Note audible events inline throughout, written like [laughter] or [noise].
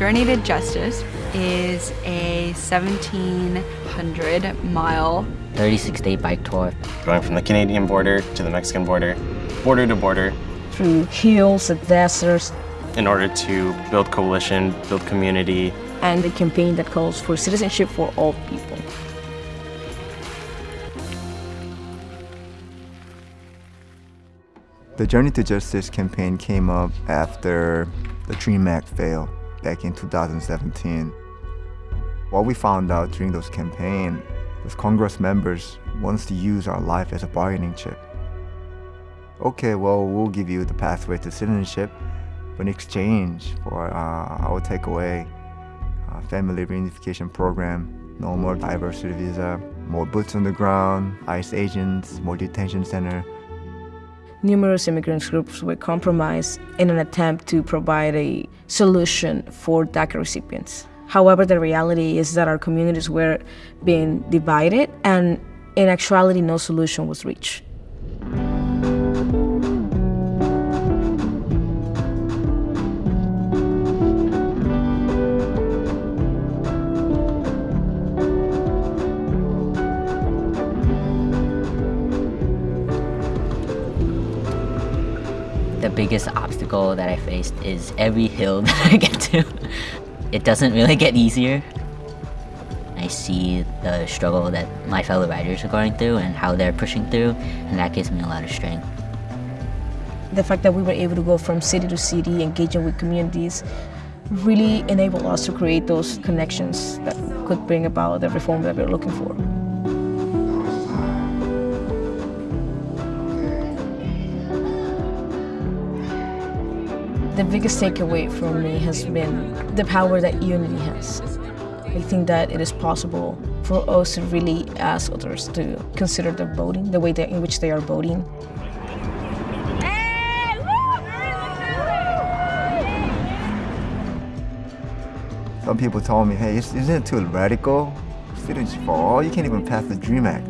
Journey to Justice is a 1,700 mile 36 day bike tour. Going from the Canadian border to the Mexican border, border to border. Through hills and deserts. In order to build coalition, build community. And a campaign that calls for citizenship for all people. The Journey to Justice campaign came up after the DREAM Act failed back in 2017. What we found out during those campaign was Congress members wants to use our life as a bargaining chip. Okay, well, we'll give you the pathway to citizenship, but in exchange for uh, our takeaway uh, family reunification program, no more diversity visa, more boots on the ground, ICE agents, more detention center, numerous immigrant groups were compromised in an attempt to provide a solution for DACA recipients. However, the reality is that our communities were being divided and in actuality no solution was reached. The biggest obstacle that I faced is every hill [laughs] that I get to. It doesn't really get easier. I see the struggle that my fellow riders are going through and how they're pushing through, and that gives me a lot of strength. The fact that we were able to go from city to city, engaging with communities, really enabled us to create those connections that could bring about the reform that we're looking for. The biggest takeaway for me has been the power that unity has. I think that it is possible for us to really ask others to consider their voting, the way that, in which they are voting. Some people told me, hey, isn't it too radical? Students for all, you can't even pass the DREAM Act.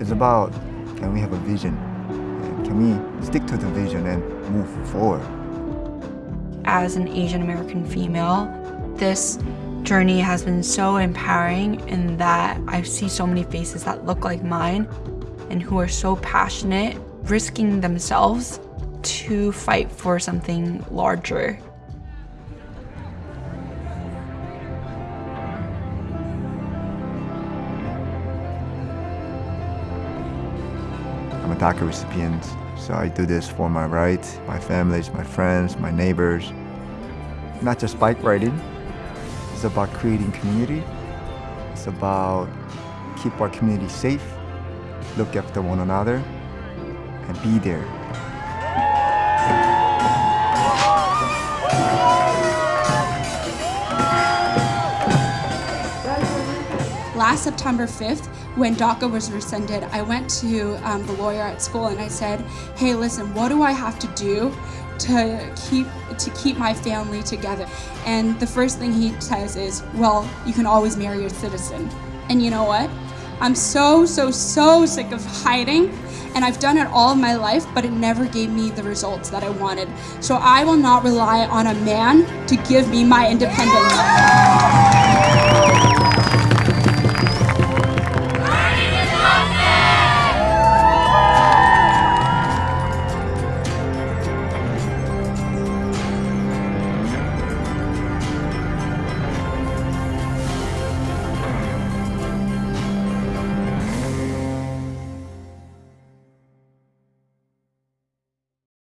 It's about, can we have a vision? Can we stick to the vision and move forward? As an Asian American female, this journey has been so empowering in that I see so many faces that look like mine and who are so passionate, risking themselves to fight for something larger. I'm a DACA recipient, so I do this for my rights, my families, my friends, my neighbors. Not just bike riding, it's about creating community. It's about keep our community safe, look after one another, and be there. Last September 5th, when DACA was rescinded, I went to um, the lawyer at school and I said, hey, listen, what do I have to do to keep to keep my family together? And the first thing he says is, well, you can always marry a citizen. And you know what? I'm so, so, so sick of hiding and I've done it all of my life, but it never gave me the results that I wanted. So I will not rely on a man to give me my independence.